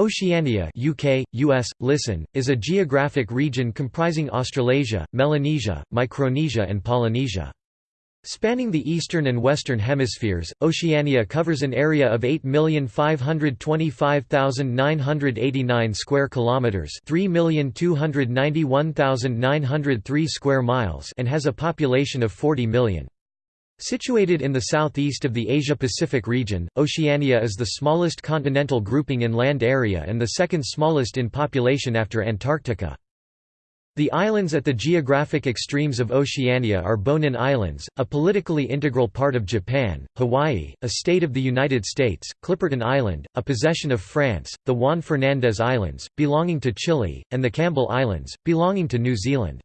Oceania UK, US, listen, is a geographic region comprising Australasia, Melanesia, Micronesia and Polynesia. Spanning the eastern and western hemispheres, Oceania covers an area of 8,525,989 square kilometers, 3,291,903 square miles, and has a population of 40 million. Situated in the southeast of the Asia-Pacific region, Oceania is the smallest continental grouping in land area and the second smallest in population after Antarctica. The islands at the geographic extremes of Oceania are Bonin Islands, a politically integral part of Japan, Hawaii, a state of the United States, Clipperton Island, a possession of France, the Juan Fernandez Islands, belonging to Chile, and the Campbell Islands, belonging to New Zealand.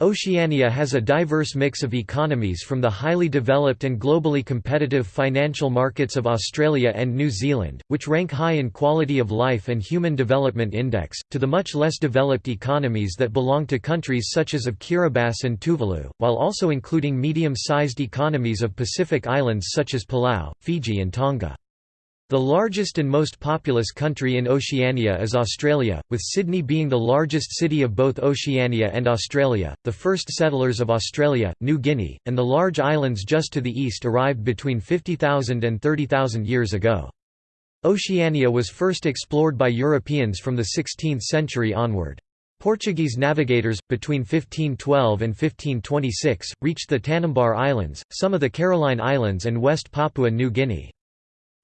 Oceania has a diverse mix of economies from the highly developed and globally competitive financial markets of Australia and New Zealand, which rank high in quality of life and human development index, to the much less developed economies that belong to countries such as of Kiribati and Tuvalu, while also including medium-sized economies of Pacific islands such as Palau, Fiji and Tonga. The largest and most populous country in Oceania is Australia, with Sydney being the largest city of both Oceania and Australia. The first settlers of Australia, New Guinea, and the large islands just to the east arrived between 50,000 and 30,000 years ago. Oceania was first explored by Europeans from the 16th century onward. Portuguese navigators, between 1512 and 1526, reached the Tanimbar Islands, some of the Caroline Islands and West Papua New Guinea.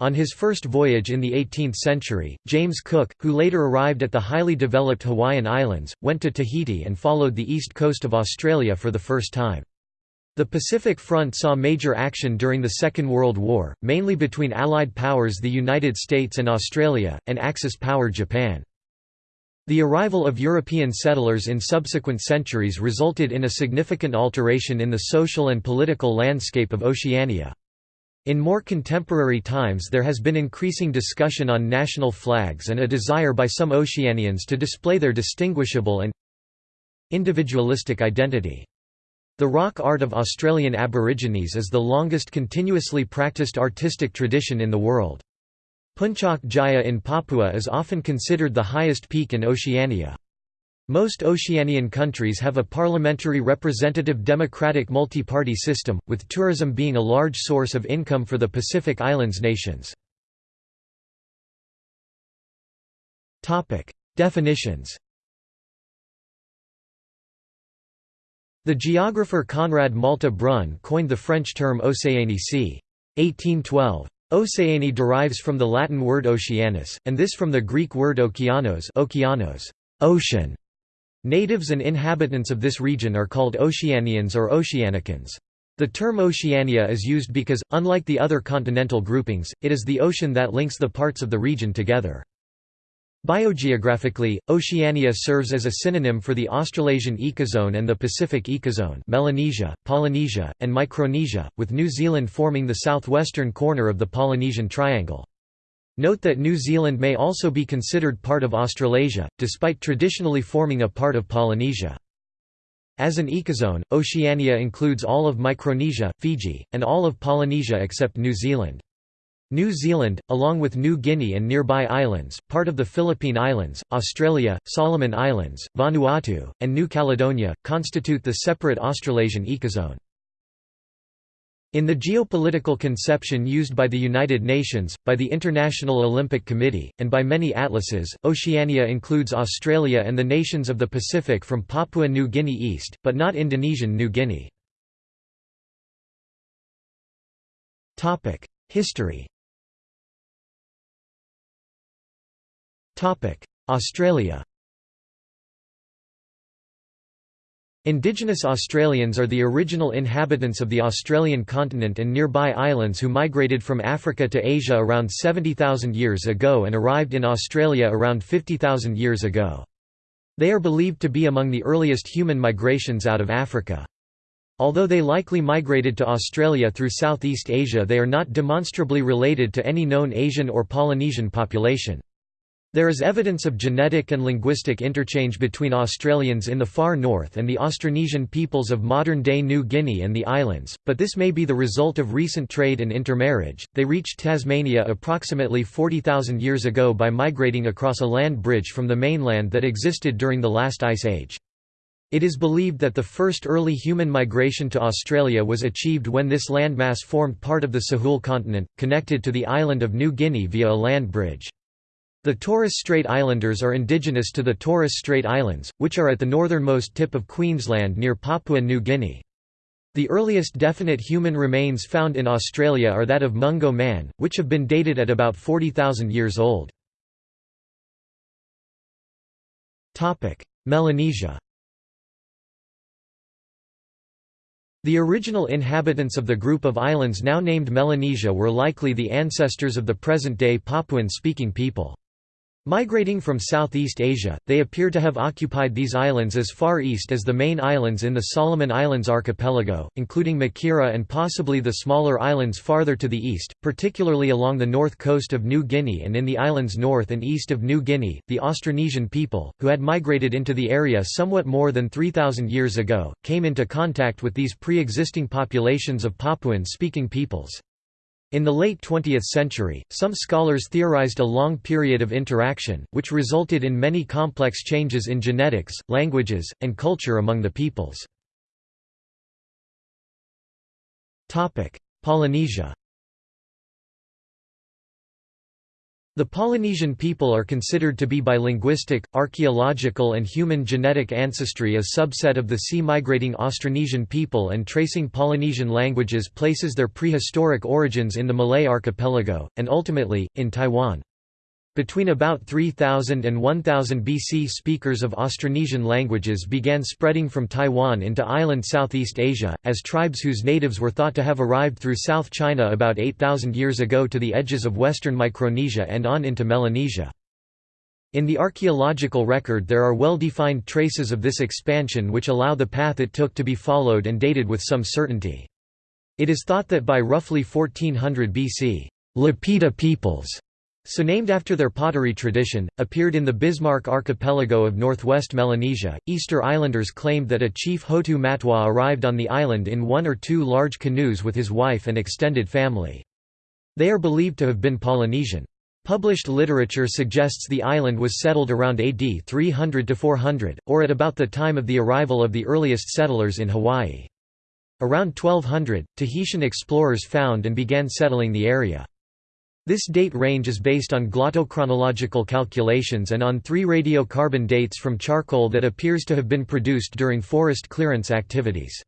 On his first voyage in the 18th century, James Cook, who later arrived at the highly developed Hawaiian Islands, went to Tahiti and followed the east coast of Australia for the first time. The Pacific Front saw major action during the Second World War, mainly between Allied powers the United States and Australia, and Axis power Japan. The arrival of European settlers in subsequent centuries resulted in a significant alteration in the social and political landscape of Oceania. In more contemporary times there has been increasing discussion on national flags and a desire by some Oceanians to display their distinguishable and individualistic identity. The rock art of Australian Aborigines is the longest continuously practiced artistic tradition in the world. Puncak Jaya in Papua is often considered the highest peak in Oceania. Most Oceanian countries have a parliamentary representative democratic multi-party system, with tourism being a large source of income for the Pacific Islands nations. Definitions The geographer Conrad Malte Brun coined the French term Océanie c. 1812. Océanie derives from the Latin word oceanus, and this from the Greek word okeanos ocean, Natives and inhabitants of this region are called Oceanians or Oceanicans. The term Oceania is used because, unlike the other continental groupings, it is the ocean that links the parts of the region together. Biogeographically, Oceania serves as a synonym for the Australasian ecozone and the Pacific ecozone Melanesia, Polynesia, and Micronesia, with New Zealand forming the southwestern corner of the Polynesian Triangle. Note that New Zealand may also be considered part of Australasia, despite traditionally forming a part of Polynesia. As an ecozone, Oceania includes all of Micronesia, Fiji, and all of Polynesia except New Zealand. New Zealand, along with New Guinea and nearby islands, part of the Philippine Islands, Australia, Solomon Islands, Vanuatu, and New Caledonia, constitute the separate Australasian ecozone. In the geopolitical conception used by the United Nations, by the International Olympic Committee, and by many atlases, Oceania includes Australia and the nations of the Pacific from Papua New Guinea east, but not Indonesian New Guinea. History Australia Indigenous Australians are the original inhabitants of the Australian continent and nearby islands who migrated from Africa to Asia around 70,000 years ago and arrived in Australia around 50,000 years ago. They are believed to be among the earliest human migrations out of Africa. Although they likely migrated to Australia through Southeast Asia they are not demonstrably related to any known Asian or Polynesian population. There is evidence of genetic and linguistic interchange between Australians in the far north and the Austronesian peoples of modern-day New Guinea and the islands, but this may be the result of recent trade and intermarriage. They reached Tasmania approximately 40,000 years ago by migrating across a land bridge from the mainland that existed during the last ice age. It is believed that the first early human migration to Australia was achieved when this landmass formed part of the Sahul continent, connected to the island of New Guinea via a land bridge. The Torres Strait Islanders are indigenous to the Torres Strait Islands, which are at the northernmost tip of Queensland near Papua New Guinea. The earliest definite human remains found in Australia are that of Mungo man, which have been dated at about 40,000 years old. Melanesia The original inhabitants of the group of islands now named Melanesia were likely the ancestors of the present-day Papuan-speaking people. Migrating from Southeast Asia, they appear to have occupied these islands as far east as the main islands in the Solomon Islands archipelago, including Makira and possibly the smaller islands farther to the east, particularly along the north coast of New Guinea and in the islands north and east of New Guinea. The Austronesian people, who had migrated into the area somewhat more than 3,000 years ago, came into contact with these pre existing populations of Papuan speaking peoples. In the late 20th century, some scholars theorized a long period of interaction, which resulted in many complex changes in genetics, languages, and culture among the peoples. Polynesia The Polynesian people are considered to be by linguistic, archaeological and human genetic ancestry a subset of the sea-migrating Austronesian people and tracing Polynesian languages places their prehistoric origins in the Malay archipelago, and ultimately, in Taiwan. Between about 3000 and 1000 BC speakers of Austronesian languages began spreading from Taiwan into island Southeast Asia, as tribes whose natives were thought to have arrived through South China about 8000 years ago to the edges of western Micronesia and on into Melanesia. In the archaeological record there are well-defined traces of this expansion which allow the path it took to be followed and dated with some certainty. It is thought that by roughly 1400 BC, Lapita peoples so named after their pottery tradition, appeared in the Bismarck archipelago of northwest Melanesia. Easter Islanders claimed that a chief Hotu Matu'a arrived on the island in one or two large canoes with his wife and extended family. They are believed to have been Polynesian. Published literature suggests the island was settled around AD 300 to 400, or at about the time of the arrival of the earliest settlers in Hawaii. Around 1200, Tahitian explorers found and began settling the area. This date range is based on glottochronological calculations and on three radiocarbon dates from charcoal that appears to have been produced during forest clearance activities.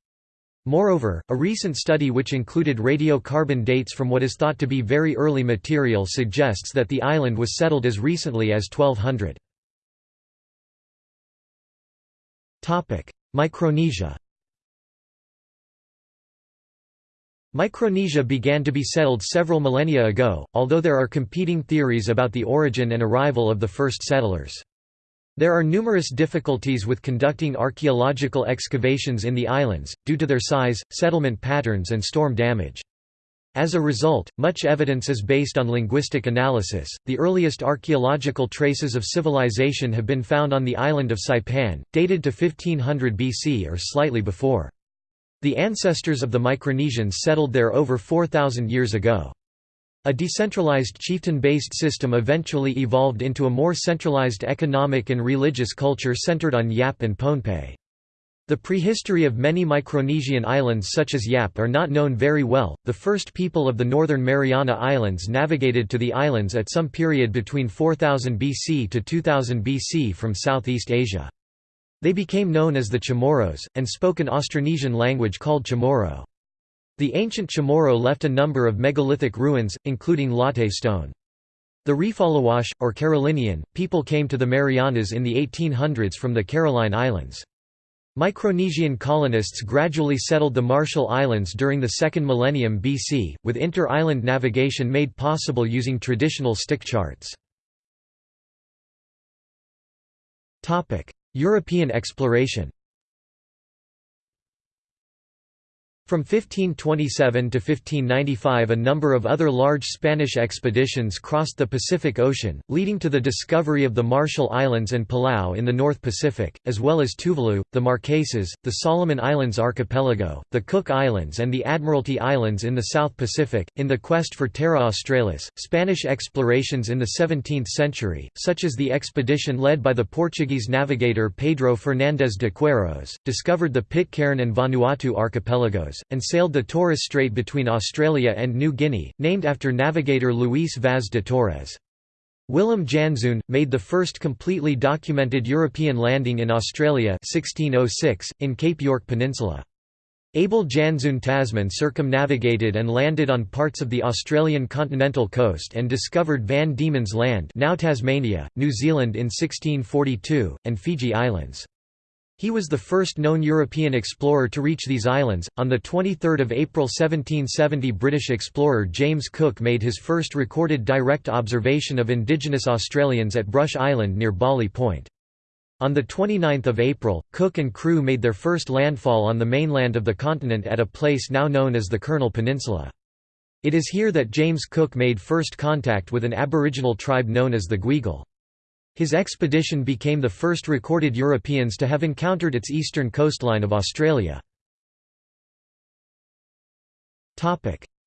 Moreover, a recent study which included radiocarbon dates from what is thought to be very early material suggests that the island was settled as recently as 1200. Micronesia Micronesia began to be settled several millennia ago, although there are competing theories about the origin and arrival of the first settlers. There are numerous difficulties with conducting archaeological excavations in the islands, due to their size, settlement patterns and storm damage. As a result, much evidence is based on linguistic analysis. The earliest archaeological traces of civilization have been found on the island of Saipan, dated to 1500 BC or slightly before. The ancestors of the Micronesians settled there over 4,000 years ago. A decentralized chieftain-based system eventually evolved into a more centralized economic and religious culture centered on Yap and Pohnpei. The prehistory of many Micronesian islands such as Yap are not known very well. The first people of the northern Mariana Islands navigated to the islands at some period between 4000 BC to 2000 BC from Southeast Asia. They became known as the Chamorros, and spoke an Austronesian language called Chamorro. The ancient Chamorro left a number of megalithic ruins, including latte stone. The Refaluwasch, or Carolinian, people came to the Marianas in the 1800s from the Caroline Islands. Micronesian colonists gradually settled the Marshall Islands during the second millennium BC, with inter-island navigation made possible using traditional stick charts. European exploration From 1527 to 1595 a number of other large Spanish expeditions crossed the Pacific Ocean, leading to the discovery of the Marshall Islands and Palau in the North Pacific, as well as Tuvalu, the Marquesas, the Solomon Islands archipelago, the Cook Islands and the Admiralty Islands in the South Pacific. In the quest for Terra Australis, Spanish explorations in the 17th century, such as the expedition led by the Portuguese navigator Pedro Fernandes de Queiroz, discovered the Pitcairn and Vanuatu archipelagos and sailed the Torres Strait between Australia and New Guinea, named after navigator Luis Vaz de Torres. Willem Janszoon, made the first completely documented European landing in Australia 1606, in Cape York Peninsula. Abel Janszoon Tasman circumnavigated and landed on parts of the Australian continental coast and discovered Van Diemen's Land now Tasmania, New Zealand in 1642, and Fiji Islands. He was the first known European explorer to reach these islands. On the 23rd of April 1770, British explorer James Cook made his first recorded direct observation of indigenous Australians at Brush Island near Bawley Point. On 29 April, Cook and crew made their first landfall on the mainland of the continent at a place now known as the Kurnell Peninsula. It is here that James Cook made first contact with an aboriginal tribe known as the Gweagal. His expedition became the first recorded Europeans to have encountered its eastern coastline of Australia.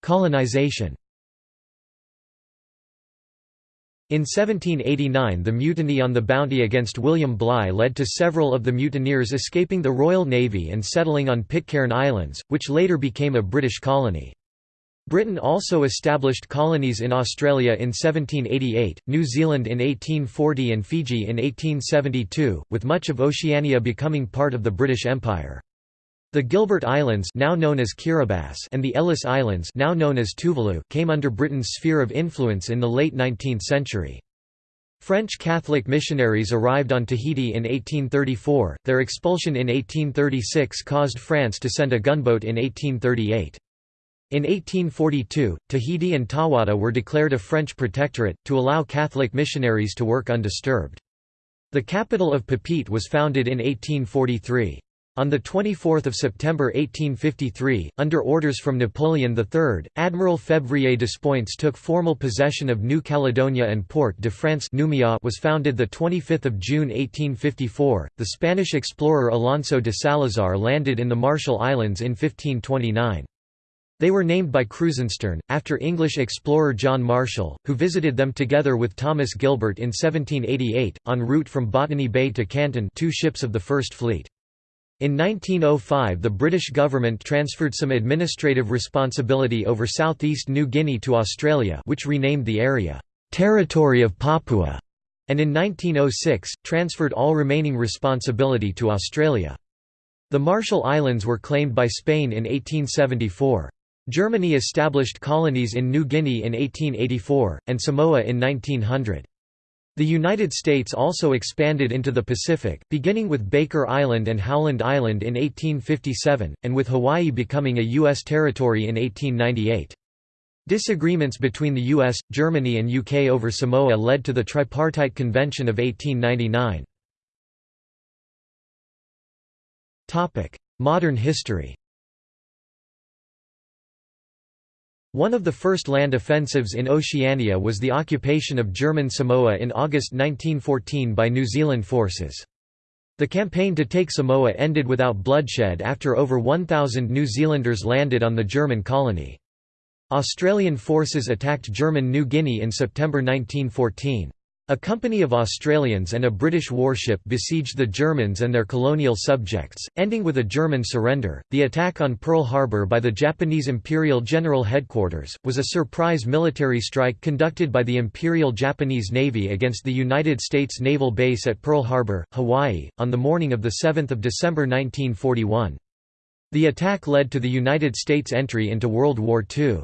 Colonization In 1789 the mutiny on the Bounty against William Bligh led to several of the mutineers escaping the Royal Navy and settling on Pitcairn Islands, which later became a British colony. Britain also established colonies in Australia in 1788, New Zealand in 1840 and Fiji in 1872, with much of Oceania becoming part of the British Empire. The Gilbert Islands now known as Kiribati and the Ellice Islands now known as Tuvalu came under Britain's sphere of influence in the late 19th century. French Catholic missionaries arrived on Tahiti in 1834, their expulsion in 1836 caused France to send a gunboat in 1838. In 1842, Tahiti and Tahuata were declared a French protectorate, to allow Catholic missionaries to work undisturbed. The capital of Papeete was founded in 1843. On 24 September 1853, under orders from Napoleon III, Admiral Février Despointes took formal possession of New Caledonia and Port de France was founded 25 June 1854. The Spanish explorer Alonso de Salazar landed in the Marshall Islands in 1529. They were named by Krusenstern, after English explorer John Marshall, who visited them together with Thomas Gilbert in 1788, en route from Botany Bay to Canton two ships of the First Fleet. In 1905 the British government transferred some administrative responsibility over southeast New Guinea to Australia which renamed the area, "'Territory of Papua' and in 1906, transferred all remaining responsibility to Australia. The Marshall Islands were claimed by Spain in 1874. Germany established colonies in New Guinea in 1884, and Samoa in 1900. The United States also expanded into the Pacific, beginning with Baker Island and Howland Island in 1857, and with Hawaii becoming a U.S. territory in 1898. Disagreements between the US, Germany and UK over Samoa led to the Tripartite Convention of 1899. Modern history One of the first land offensives in Oceania was the occupation of German Samoa in August 1914 by New Zealand forces. The campaign to take Samoa ended without bloodshed after over 1,000 New Zealanders landed on the German colony. Australian forces attacked German New Guinea in September 1914. A company of Australians and a British warship besieged the Germans and their colonial subjects, ending with a German surrender. The attack on Pearl Harbor by the Japanese Imperial General Headquarters was a surprise military strike conducted by the Imperial Japanese Navy against the United States Naval Base at Pearl Harbor, Hawaii, on the morning of the 7 December 1941. The attack led to the United States entry into World War II.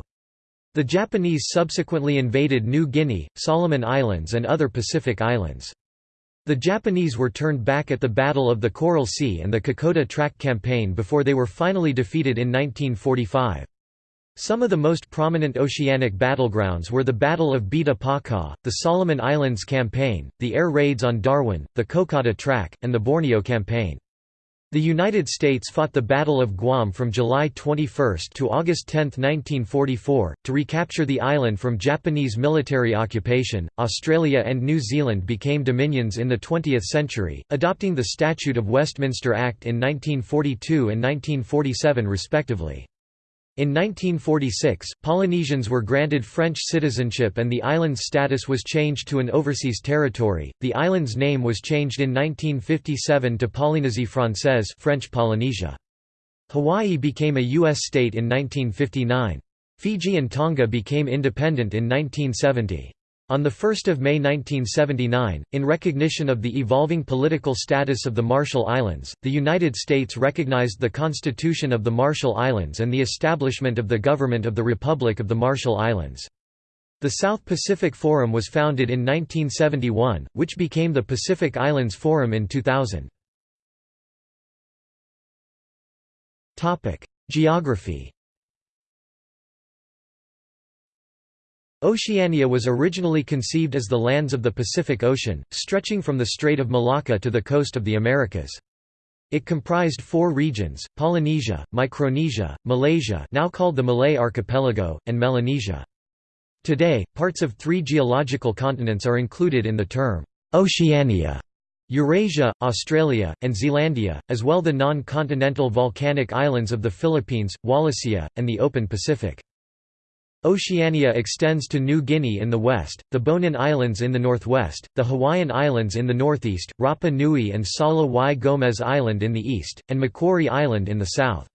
The Japanese subsequently invaded New Guinea, Solomon Islands and other Pacific islands. The Japanese were turned back at the Battle of the Coral Sea and the Kokoda Track Campaign before they were finally defeated in 1945. Some of the most prominent oceanic battlegrounds were the Battle of Bita Paka, the Solomon Islands Campaign, the air raids on Darwin, the Kokoda Track, and the Borneo Campaign. The United States fought the Battle of Guam from July 21 to August 10, 1944, to recapture the island from Japanese military occupation. Australia and New Zealand became dominions in the 20th century, adopting the Statute of Westminster Act in 1942 and 1947 respectively. In 1946, Polynesians were granted French citizenship and the island's status was changed to an overseas territory. The island's name was changed in 1957 to Polynésie Française, French Polynesia. Hawaii became a US state in 1959. Fiji and Tonga became independent in 1970. On 1 May 1979, in recognition of the evolving political status of the Marshall Islands, the United States recognized the Constitution of the Marshall Islands and the establishment of the Government of the Republic of the Marshall Islands. The South Pacific Forum was founded in 1971, which became the Pacific Islands Forum in 2000. Geography Oceania was originally conceived as the lands of the Pacific Ocean, stretching from the Strait of Malacca to the coast of the Americas. It comprised four regions, Polynesia, Micronesia, Malaysia now called the Malay Archipelago, and Melanesia. Today, parts of three geological continents are included in the term, Oceania. Eurasia, Australia, and Zealandia, as well the non-continental volcanic islands of the Philippines, Wallacea, and the open Pacific. Oceania extends to New Guinea in the west, the Bonin Islands in the northwest, the Hawaiian Islands in the northeast, Rapa Nui and Sala y Gomez Island in the east, and Macquarie Island in the south.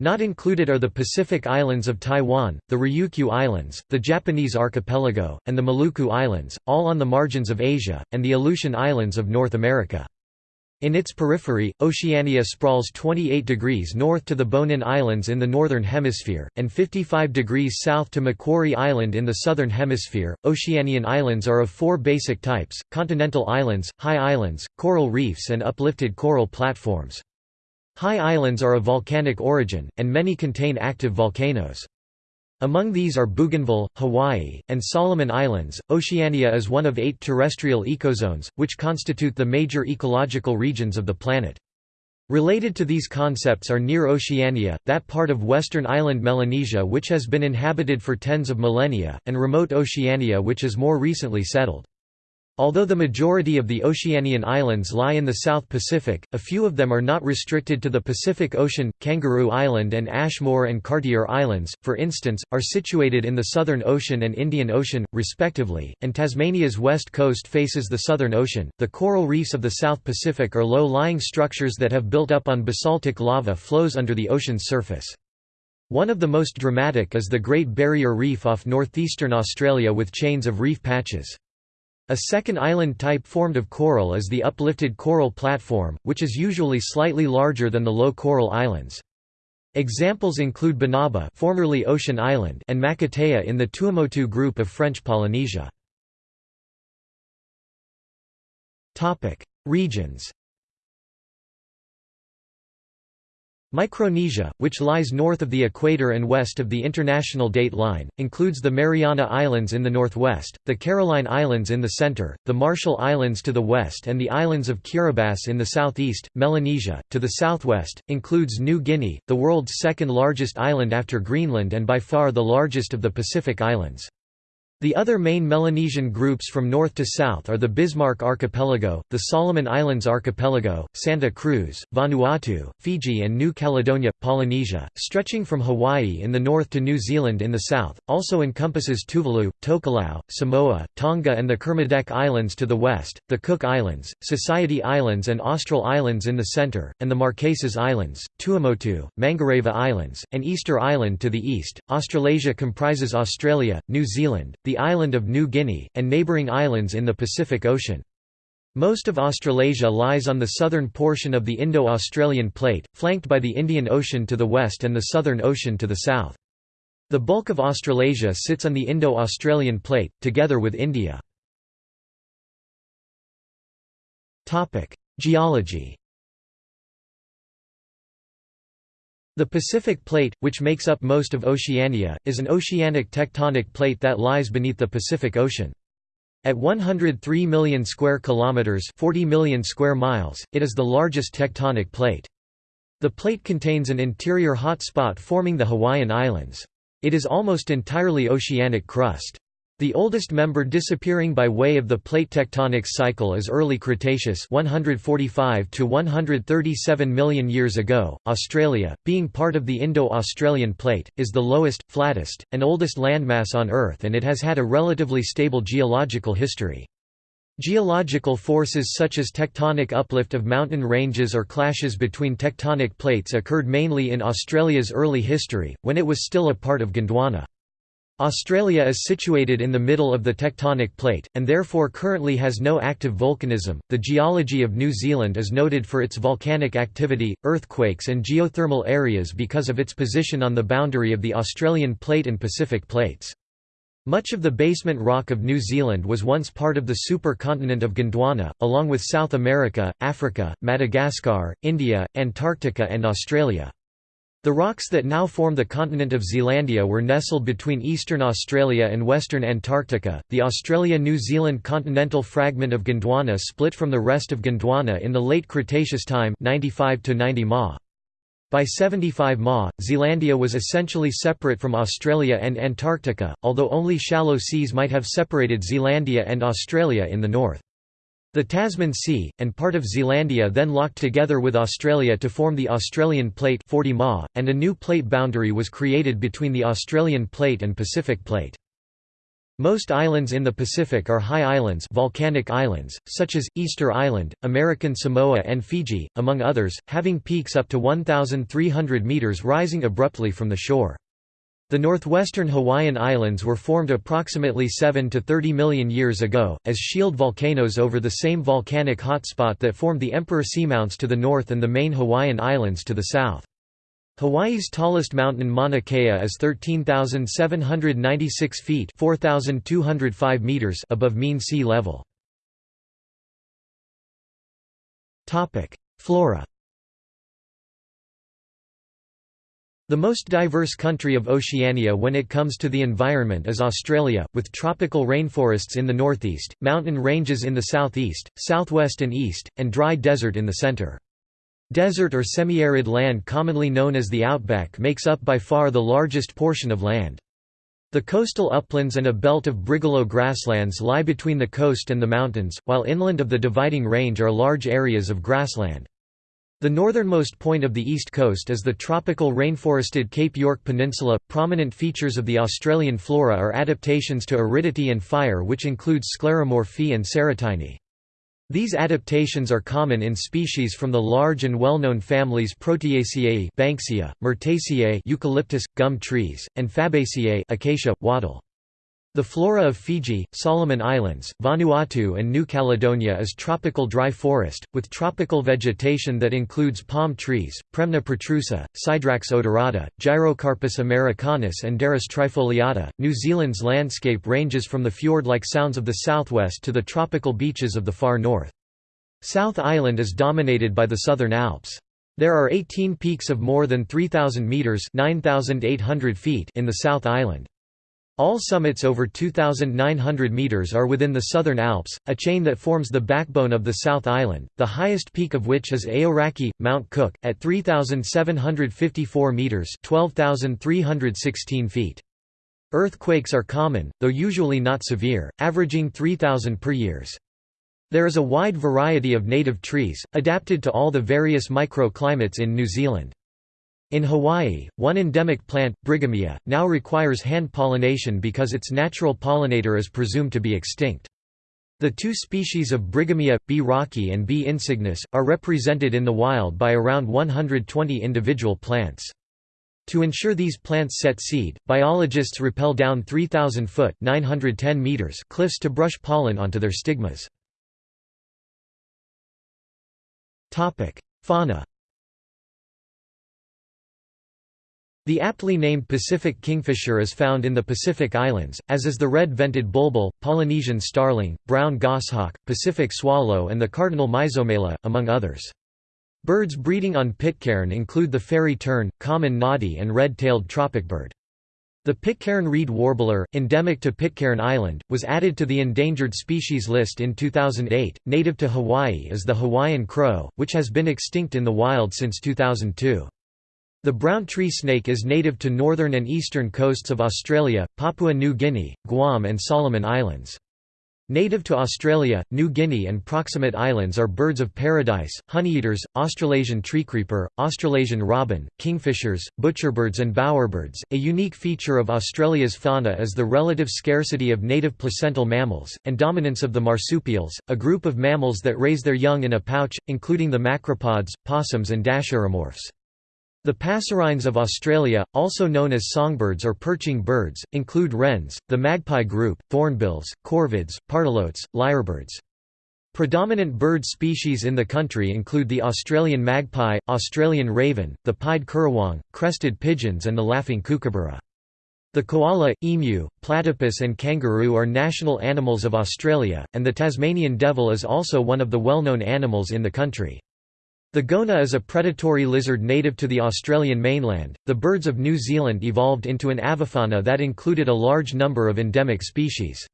Not included are the Pacific Islands of Taiwan, the Ryukyu Islands, the Japanese archipelago, and the Maluku Islands, all on the margins of Asia, and the Aleutian Islands of North America. In its periphery, Oceania sprawls 28 degrees north to the Bonin Islands in the northern hemisphere, and 55 degrees south to Macquarie Island in the southern hemisphere. Oceanian islands are of four basic types continental islands, high islands, coral reefs, and uplifted coral platforms. High islands are of volcanic origin, and many contain active volcanoes. Among these are Bougainville, Hawaii, and Solomon Islands. Oceania is one of eight terrestrial ecozones, which constitute the major ecological regions of the planet. Related to these concepts are Near Oceania, that part of western island Melanesia which has been inhabited for tens of millennia, and Remote Oceania which is more recently settled. Although the majority of the Oceanian islands lie in the South Pacific, a few of them are not restricted to the Pacific Ocean. Kangaroo Island and Ashmore and Cartier Islands, for instance, are situated in the Southern Ocean and Indian Ocean, respectively, and Tasmania's west coast faces the Southern Ocean. The coral reefs of the South Pacific are low lying structures that have built up on basaltic lava flows under the ocean's surface. One of the most dramatic is the Great Barrier Reef off northeastern Australia with chains of reef patches. A second island type formed of coral is the uplifted coral platform, which is usually slightly larger than the low coral islands. Examples include Banaba formerly Ocean Island and Makatea in the Tuamotu group of French Polynesia. Regions Micronesia, which lies north of the equator and west of the International Date Line, includes the Mariana Islands in the northwest, the Caroline Islands in the center, the Marshall Islands to the west and the islands of Kiribati in the southeast. Melanesia, to the southwest, includes New Guinea, the world's second largest island after Greenland and by far the largest of the Pacific Islands. The other main Melanesian groups from north to south are the Bismarck Archipelago, the Solomon Islands Archipelago, Santa Cruz, Vanuatu, Fiji and New Caledonia. Polynesia, stretching from Hawaii in the north to New Zealand in the south, also encompasses Tuvalu, Tokelau, Samoa, Tonga and the Kermadec Islands to the west, the Cook Islands, Society Islands and Austral Islands in the center, and the Marquesas Islands, Tuamotu, Mangareva Islands, and Easter Island to the east. Australasia comprises Australia, New Zealand, the island of New Guinea, and neighbouring islands in the Pacific Ocean. Most of Australasia lies on the southern portion of the Indo-Australian Plate, flanked by the Indian Ocean to the west and the Southern Ocean to the south. The bulk of Australasia sits on the Indo-Australian Plate, together with India. Geology The Pacific Plate, which makes up most of Oceania, is an oceanic tectonic plate that lies beneath the Pacific Ocean. At 103 million square kilometers, 40 million square miles, it is the largest tectonic plate. The plate contains an interior hotspot forming the Hawaiian Islands. It is almost entirely oceanic crust. The oldest member disappearing by way of the plate tectonics cycle is early Cretaceous 145 to 137 million years ago. Australia, being part of the Indo-Australian plate, is the lowest, flattest, and oldest landmass on Earth and it has had a relatively stable geological history. Geological forces such as tectonic uplift of mountain ranges or clashes between tectonic plates occurred mainly in Australia's early history, when it was still a part of Gondwana. Australia is situated in the middle of the tectonic plate, and therefore currently has no active volcanism. The geology of New Zealand is noted for its volcanic activity, earthquakes, and geothermal areas because of its position on the boundary of the Australian plate and Pacific plates. Much of the basement rock of New Zealand was once part of the supercontinent of Gondwana, along with South America, Africa, Madagascar, India, Antarctica and Australia. The rocks that now form the continent of Zealandia were nestled between eastern Australia and western Antarctica. The Australia-New Zealand continental fragment of Gondwana split from the rest of Gondwana in the late Cretaceous time 95 to 90 Ma. By 75 Ma, Zealandia was essentially separate from Australia and Antarctica, although only shallow seas might have separated Zealandia and Australia in the north. The Tasman Sea, and part of Zealandia then locked together with Australia to form the Australian Plate 40 Ma, and a new plate boundary was created between the Australian Plate and Pacific Plate. Most islands in the Pacific are high islands volcanic islands, such as, Easter Island, American Samoa and Fiji, among others, having peaks up to 1,300 metres rising abruptly from the shore. The northwestern Hawaiian Islands were formed approximately 7 to 30 million years ago, as shield volcanoes over the same volcanic hotspot that formed the Emperor Seamounts to the north and the main Hawaiian Islands to the south. Hawaii's tallest mountain Mauna Kea is 13,796 feet 4,205 meters above mean sea level. Flora The most diverse country of Oceania when it comes to the environment is Australia, with tropical rainforests in the northeast, mountain ranges in the southeast, southwest and east, and dry desert in the centre. Desert or semi-arid land commonly known as the outback makes up by far the largest portion of land. The coastal uplands and a belt of brigalow grasslands lie between the coast and the mountains, while inland of the dividing range are large areas of grassland. The northernmost point of the east coast is the tropical rainforested Cape York Peninsula. Prominent features of the Australian flora are adaptations to aridity and fire which include scleromorphy and serotiny. These adaptations are common in species from the large and well-known families Proteaceae Banksia, Myrtaceae eucalyptus, gum trees, and Fabaceae acacia, wattle. The flora of Fiji, Solomon Islands, Vanuatu and New Caledonia is tropical dry forest, with tropical vegetation that includes palm trees, Premna protrusa, Psydrax odorata, Gyrocarpus americanus and Derris trifoliata. New Zealand's landscape ranges from the fjord-like sounds of the southwest to the tropical beaches of the far north. South Island is dominated by the Southern Alps. There are 18 peaks of more than 3,000 metres 9,800 feet in the South Island. All summits over 2,900 metres are within the Southern Alps, a chain that forms the backbone of the South Island, the highest peak of which is Aoraki, Mount Cook, at 3,754 metres 12,316 feet. Earthquakes are common, though usually not severe, averaging 3,000 per years. There is a wide variety of native trees, adapted to all the various microclimates in New Zealand. In Hawaii, one endemic plant, Brighamia, now requires hand pollination because its natural pollinator is presumed to be extinct. The two species of Brighamia, B. rocki and B. insignis, are represented in the wild by around 120 individual plants. To ensure these plants set seed, biologists rappel down 3,000-foot meters cliffs to brush pollen onto their stigmas. Fauna The aptly named Pacific kingfisher is found in the Pacific Islands, as is the red-vented bulbul, Polynesian starling, brown goshawk, Pacific swallow and the cardinal Myzomela, among others. Birds breeding on Pitcairn include the fairy tern, common noddy and red-tailed tropicbird. The Pitcairn reed warbler, endemic to Pitcairn Island, was added to the endangered species list in 2008. Native to Hawaii is the Hawaiian crow, which has been extinct in the wild since 2002. The brown tree snake is native to northern and eastern coasts of Australia, Papua New Guinea, Guam and Solomon Islands. Native to Australia, New Guinea and proximate islands are birds of paradise, honeyeaters, Australasian treecreeper, Australasian robin, kingfishers, butcherbirds and bowerbirds. A unique feature of Australia's fauna is the relative scarcity of native placental mammals, and dominance of the marsupials, a group of mammals that raise their young in a pouch, including the macropods, possums and dasyuromorphs. The passerines of Australia, also known as songbirds or perching birds, include wrens, the magpie group, thornbills, corvids, pardalotes, lyrebirds. Predominant bird species in the country include the Australian magpie, Australian raven, the pied currawong, crested pigeons and the laughing kookaburra. The koala, emu, platypus and kangaroo are national animals of Australia, and the Tasmanian devil is also one of the well-known animals in the country. The goanna is a predatory lizard native to the Australian mainland. The birds of New Zealand evolved into an avifauna that included a large number of endemic species.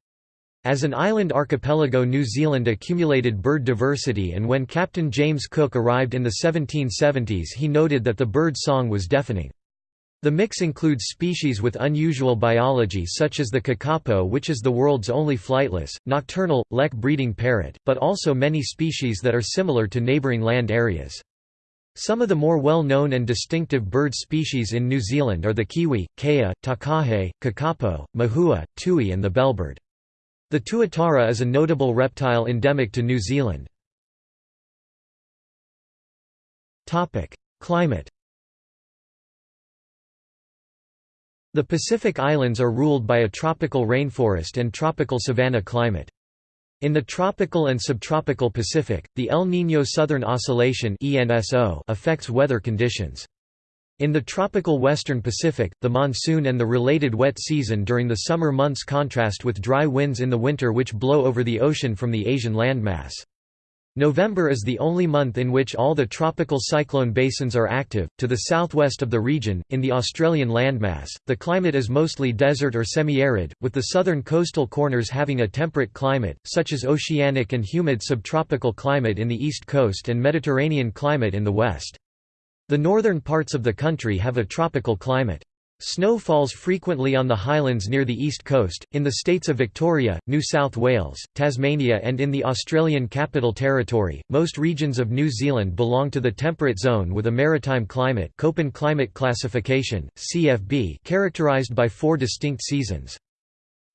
As an island archipelago New Zealand accumulated bird diversity and when Captain James Cook arrived in the 1770s he noted that the bird song was deafening. The mix includes species with unusual biology such as the kakapo which is the world's only flightless, nocturnal, lek-breeding parrot, but also many species that are similar to neighbouring land areas. Some of the more well-known and distinctive bird species in New Zealand are the kiwi, kea, takahe, kakapo, mohua, tui and the bellbird. The tuatara is a notable reptile endemic to New Zealand. Climate The Pacific Islands are ruled by a tropical rainforest and tropical savanna climate. In the tropical and subtropical Pacific, the El Niño Southern Oscillation affects weather conditions. In the tropical western Pacific, the monsoon and the related wet season during the summer months contrast with dry winds in the winter which blow over the ocean from the Asian landmass. November is the only month in which all the tropical cyclone basins are active. To the southwest of the region, in the Australian landmass, the climate is mostly desert or semi arid, with the southern coastal corners having a temperate climate, such as oceanic and humid subtropical climate in the east coast and Mediterranean climate in the west. The northern parts of the country have a tropical climate. Snow falls frequently on the highlands near the east coast, in the states of Victoria, New South Wales, Tasmania, and in the Australian Capital Territory. Most regions of New Zealand belong to the temperate zone with a maritime climate, Köppen climate classification (CFB), characterized by four distinct seasons.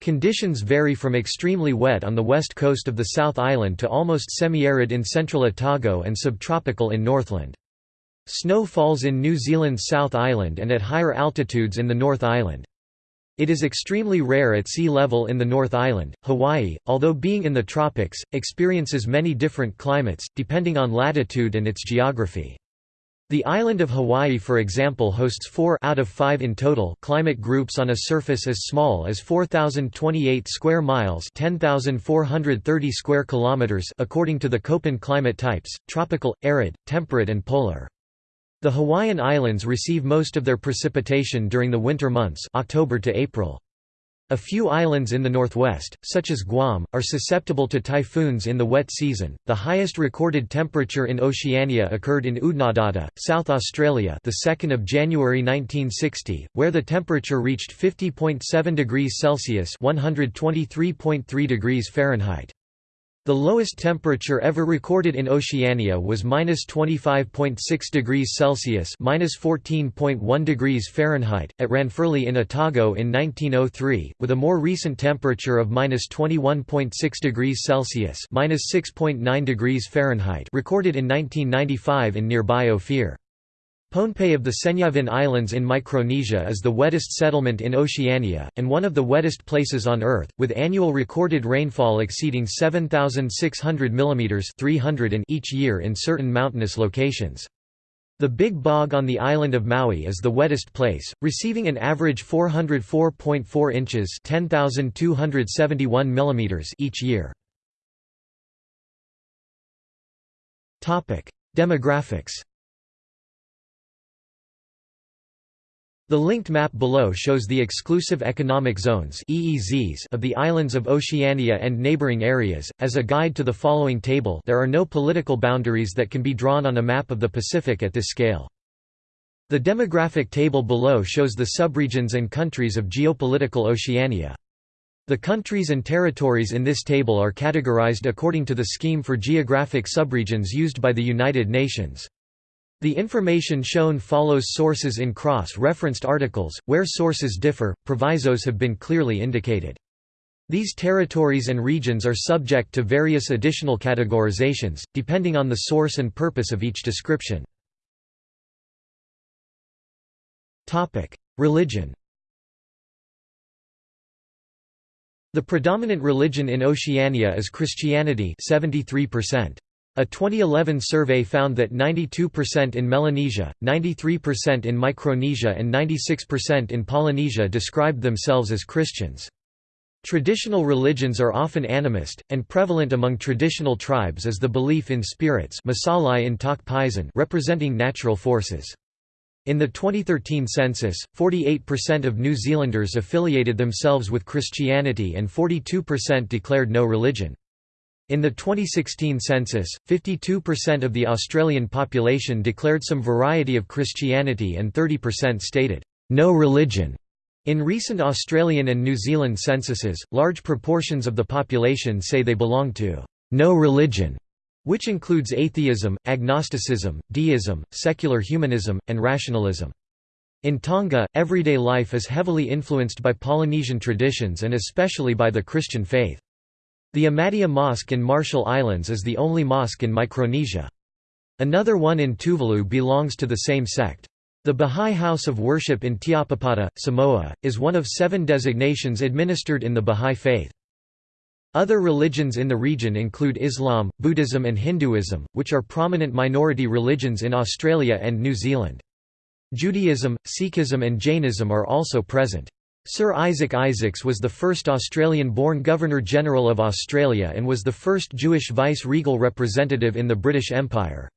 Conditions vary from extremely wet on the west coast of the South Island to almost semi-arid in central Otago and subtropical in Northland. Snow falls in New Zealand's South Island and at higher altitudes in the North Island. It is extremely rare at sea level in the North Island. Hawaii, although being in the tropics, experiences many different climates, depending on latitude and its geography. The island of Hawaii for example hosts four out of five in total climate groups on a surface as small as 4,028 square miles 10,430 square kilometers according to the Köppen climate types, tropical, arid, temperate and polar. The Hawaiian Islands receive most of their precipitation during the winter months October to April. A few islands in the northwest, such as Guam, are susceptible to typhoons in the wet season. The highest recorded temperature in Oceania occurred in Oodnadatta, South Australia, the 2nd of January 1960, where the temperature reached 50.7 degrees Celsius (123.3 degrees Fahrenheit). The lowest temperature ever recorded in Oceania was -25.6 degrees Celsius (-14.1 degrees Fahrenheit) at Ranfurly in Otago in 1903, with a more recent temperature of -21.6 degrees Celsius (-6.9 degrees Fahrenheit) recorded in 1995 in nearby Ophir. Pohnpei of the Senyavin Islands in Micronesia is the wettest settlement in Oceania, and one of the wettest places on Earth, with annual recorded rainfall exceeding 7,600 mm 300 in each year in certain mountainous locations. The Big Bog on the island of Maui is the wettest place, receiving an average 404.4 inches 10,271 mm each year. Demographics The linked map below shows the exclusive economic zones (EEZs) of the islands of Oceania and neighboring areas. As a guide to the following table, there are no political boundaries that can be drawn on a map of the Pacific at this scale. The demographic table below shows the subregions and countries of geopolitical Oceania. The countries and territories in this table are categorized according to the scheme for geographic subregions used by the United Nations. The information shown follows sources in cross-referenced articles, where sources differ, provisos have been clearly indicated. These territories and regions are subject to various additional categorizations, depending on the source and purpose of each description. Religion The predominant religion in Oceania is Christianity 73%. A 2011 survey found that 92% in Melanesia, 93% in Micronesia and 96% in Polynesia described themselves as Christians. Traditional religions are often animist, and prevalent among traditional tribes is the belief in spirits in representing natural forces. In the 2013 census, 48% of New Zealanders affiliated themselves with Christianity and 42% declared no religion. In the 2016 census, 52% of the Australian population declared some variety of Christianity and 30% stated, "...no religion." In recent Australian and New Zealand censuses, large proportions of the population say they belong to "...no religion", which includes atheism, agnosticism, deism, secular humanism, and rationalism. In Tonga, everyday life is heavily influenced by Polynesian traditions and especially by the Christian faith. The Ahmadiyya Mosque in Marshall Islands is the only mosque in Micronesia. Another one in Tuvalu belongs to the same sect. The Bahá'í House of Worship in Tiapapata, Samoa, is one of seven designations administered in the Bahá'í faith. Other religions in the region include Islam, Buddhism and Hinduism, which are prominent minority religions in Australia and New Zealand. Judaism, Sikhism and Jainism are also present. Sir Isaac Isaacs was the first Australian-born Governor-General of Australia and was the first Jewish vice-regal representative in the British Empire.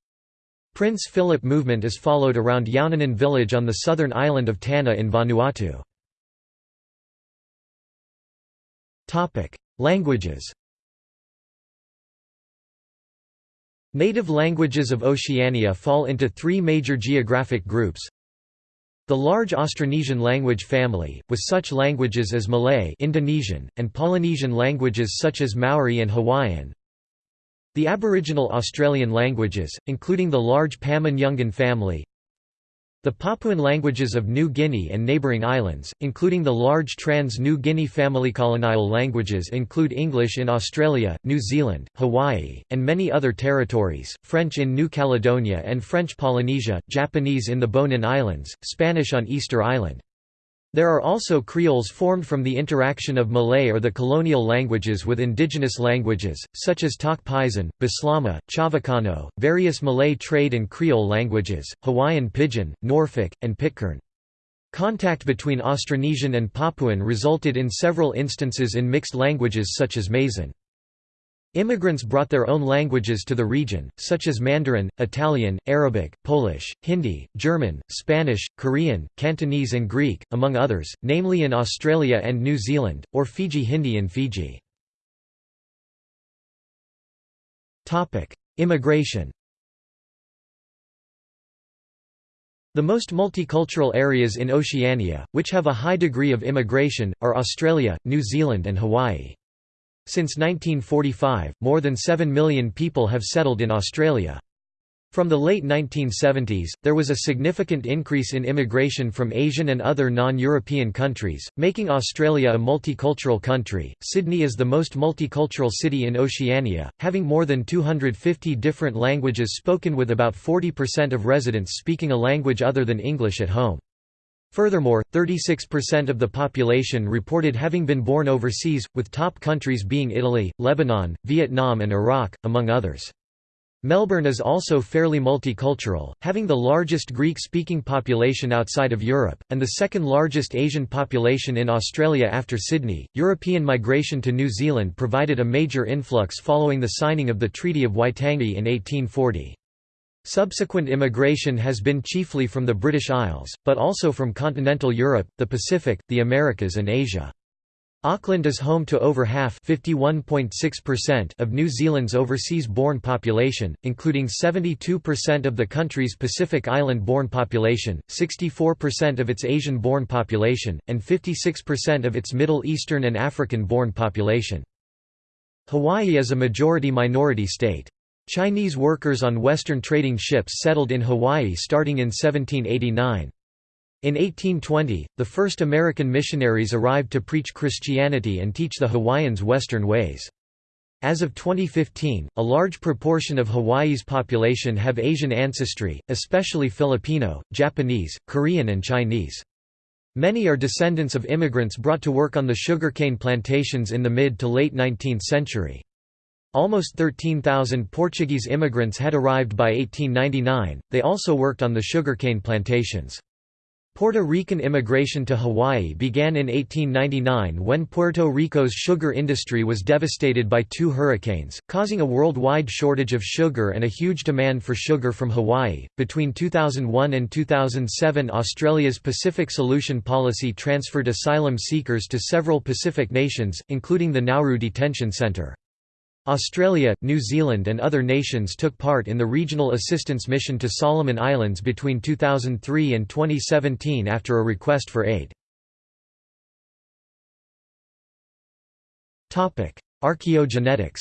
Prince Philip movement is followed around Yaohnanen village on the southern island of Tanna in Vanuatu. Languages Native languages of Oceania fall into three major geographic groups the large Austronesian language family, with such languages as Malay Indonesian, and Polynesian languages such as Maori and Hawaiian. The Aboriginal Australian languages, including the large Pama-Nyungan family, the Papuan languages of New Guinea and neighbouring islands, including the large trans-New Guinea family colonial languages include English in Australia, New Zealand, Hawaii, and many other territories, French in New Caledonia and French Polynesia, Japanese in the Bonin Islands, Spanish on Easter Island. There are also creoles formed from the interaction of Malay or the colonial languages with indigenous languages, such as Tok Pisin, Bislama, Chavacano, various Malay trade and creole languages, Hawaiian Pidgin, Norfolk, and Pitcairn. Contact between Austronesian and Papuan resulted in several instances in mixed languages such as Maisin. Immigrants brought their own languages to the region, such as Mandarin, Italian, Arabic, Polish, Hindi, German, Spanish, Korean, Cantonese and Greek, among others, namely in Australia and New Zealand, or Fiji Hindi in Fiji. Immigration The most multicultural areas in Oceania, which have a high degree of immigration, are Australia, New Zealand and Hawaii. Since 1945, more than 7 million people have settled in Australia. From the late 1970s, there was a significant increase in immigration from Asian and other non-European countries, making Australia a multicultural country. Sydney is the most multicultural city in Oceania, having more than 250 different languages spoken with about 40% of residents speaking a language other than English at home. Furthermore, 36% of the population reported having been born overseas, with top countries being Italy, Lebanon, Vietnam and Iraq, among others. Melbourne is also fairly multicultural, having the largest Greek-speaking population outside of Europe, and the second largest Asian population in Australia after Sydney. European migration to New Zealand provided a major influx following the signing of the Treaty of Waitangi in 1840. Subsequent immigration has been chiefly from the British Isles, but also from continental Europe, the Pacific, the Americas and Asia. Auckland is home to over half of New Zealand's overseas-born population, including 72% of the country's Pacific Island-born population, 64% of its Asian-born population, and 56% of its Middle Eastern and African-born population. Hawaii is a majority-minority state. Chinese workers on Western trading ships settled in Hawaii starting in 1789. In 1820, the first American missionaries arrived to preach Christianity and teach the Hawaiians Western ways. As of 2015, a large proportion of Hawaii's population have Asian ancestry, especially Filipino, Japanese, Korean and Chinese. Many are descendants of immigrants brought to work on the sugarcane plantations in the mid to late 19th century. Almost 13,000 Portuguese immigrants had arrived by 1899, they also worked on the sugarcane plantations. Puerto Rican immigration to Hawaii began in 1899 when Puerto Rico's sugar industry was devastated by two hurricanes, causing a worldwide shortage of sugar and a huge demand for sugar from Hawaii. Between 2001 and 2007, Australia's Pacific Solution Policy transferred asylum seekers to several Pacific nations, including the Nauru Detention Centre. Australia, New Zealand and other nations took part in the Regional Assistance Mission to Solomon Islands between 2003 and 2017 after a request for aid. Archaeogenetics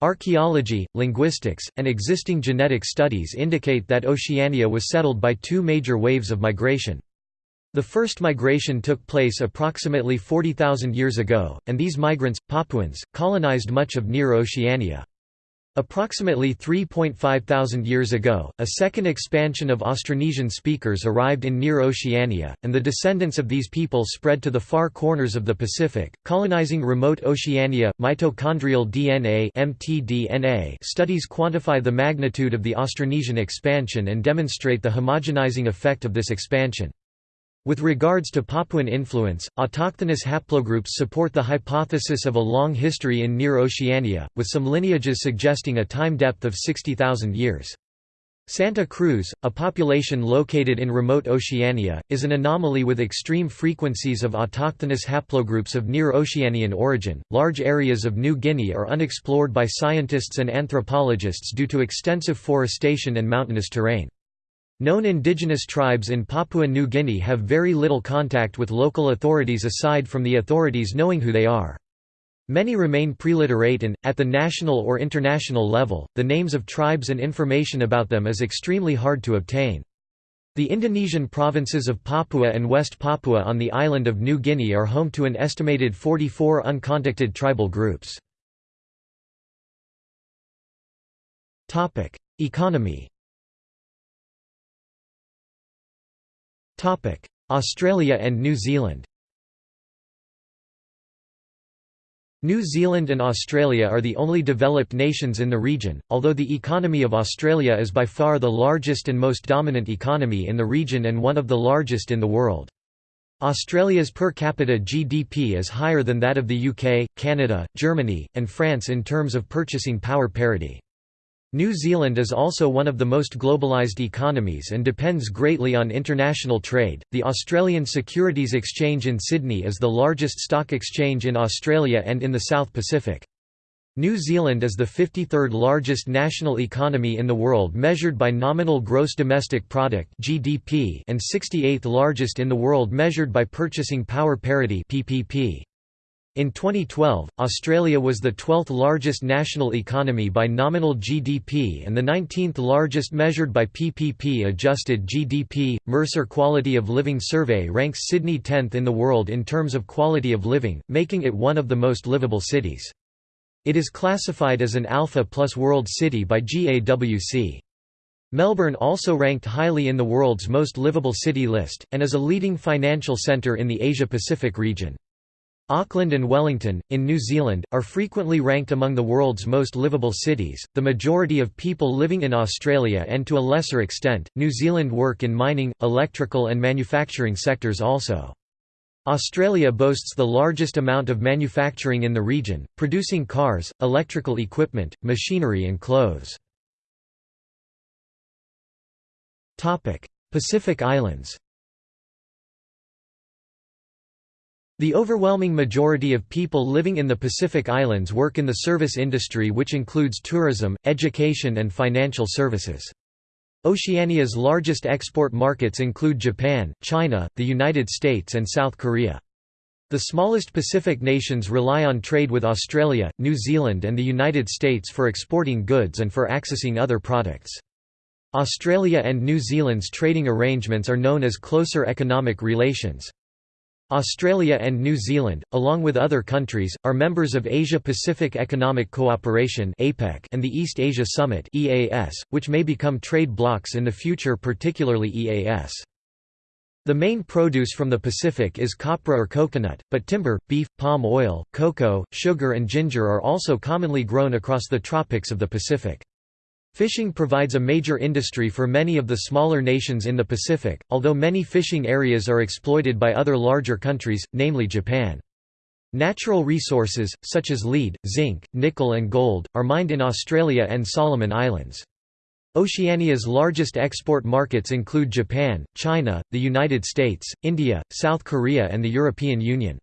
Archaeology, linguistics, and existing genetic studies indicate that Oceania was settled by two major waves of migration. The first migration took place approximately 40,000 years ago, and these migrants, Papuans, colonized much of Near Oceania. Approximately 3.5 thousand years ago, a second expansion of Austronesian speakers arrived in Near Oceania, and the descendants of these people spread to the far corners of the Pacific, colonizing remote Oceania. Mitochondrial DNA (mtDNA) studies quantify the magnitude of the Austronesian expansion and demonstrate the homogenizing effect of this expansion. With regards to Papuan influence, autochthonous haplogroups support the hypothesis of a long history in Near Oceania, with some lineages suggesting a time depth of 60,000 years. Santa Cruz, a population located in remote Oceania, is an anomaly with extreme frequencies of autochthonous haplogroups of near Oceanian origin. Large areas of New Guinea are unexplored by scientists and anthropologists due to extensive forestation and mountainous terrain. Known indigenous tribes in Papua New Guinea have very little contact with local authorities aside from the authorities knowing who they are. Many remain preliterate and, at the national or international level, the names of tribes and information about them is extremely hard to obtain. The Indonesian provinces of Papua and West Papua on the island of New Guinea are home to an estimated 44 uncontacted tribal groups. Economy Australia and New Zealand New Zealand and Australia are the only developed nations in the region, although the economy of Australia is by far the largest and most dominant economy in the region and one of the largest in the world. Australia's per capita GDP is higher than that of the UK, Canada, Germany, and France in terms of purchasing power parity. New Zealand is also one of the most globalised economies and depends greatly on international trade. The Australian Securities Exchange in Sydney is the largest stock exchange in Australia and in the South Pacific. New Zealand is the 53rd largest national economy in the world measured by nominal gross domestic product (GDP) and 68th largest in the world measured by purchasing power parity (PPP). In 2012, Australia was the 12th largest national economy by nominal GDP and the 19th largest measured by PPP adjusted GDP. Mercer Quality of Living Survey ranks Sydney 10th in the world in terms of quality of living, making it one of the most livable cities. It is classified as an Alpha Plus World City by GAWC. Melbourne also ranked highly in the world's most livable city list, and is a leading financial centre in the Asia-Pacific region. Auckland and Wellington, in New Zealand, are frequently ranked among the world's most livable cities. The majority of people living in Australia and to a lesser extent, New Zealand work in mining, electrical, and manufacturing sectors also. Australia boasts the largest amount of manufacturing in the region, producing cars, electrical equipment, machinery and clothes. Pacific Islands The overwhelming majority of people living in the Pacific Islands work in the service industry which includes tourism, education and financial services. Oceania's largest export markets include Japan, China, the United States and South Korea. The smallest Pacific nations rely on trade with Australia, New Zealand and the United States for exporting goods and for accessing other products. Australia and New Zealand's trading arrangements are known as closer economic relations. Australia and New Zealand, along with other countries, are members of Asia-Pacific Economic Cooperation and the East Asia Summit which may become trade blocs in the future particularly EAS. The main produce from the Pacific is copra or coconut, but timber, beef, palm oil, cocoa, sugar and ginger are also commonly grown across the tropics of the Pacific. Fishing provides a major industry for many of the smaller nations in the Pacific, although many fishing areas are exploited by other larger countries, namely Japan. Natural resources, such as lead, zinc, nickel and gold, are mined in Australia and Solomon Islands. Oceania's largest export markets include Japan, China, the United States, India, South Korea and the European Union.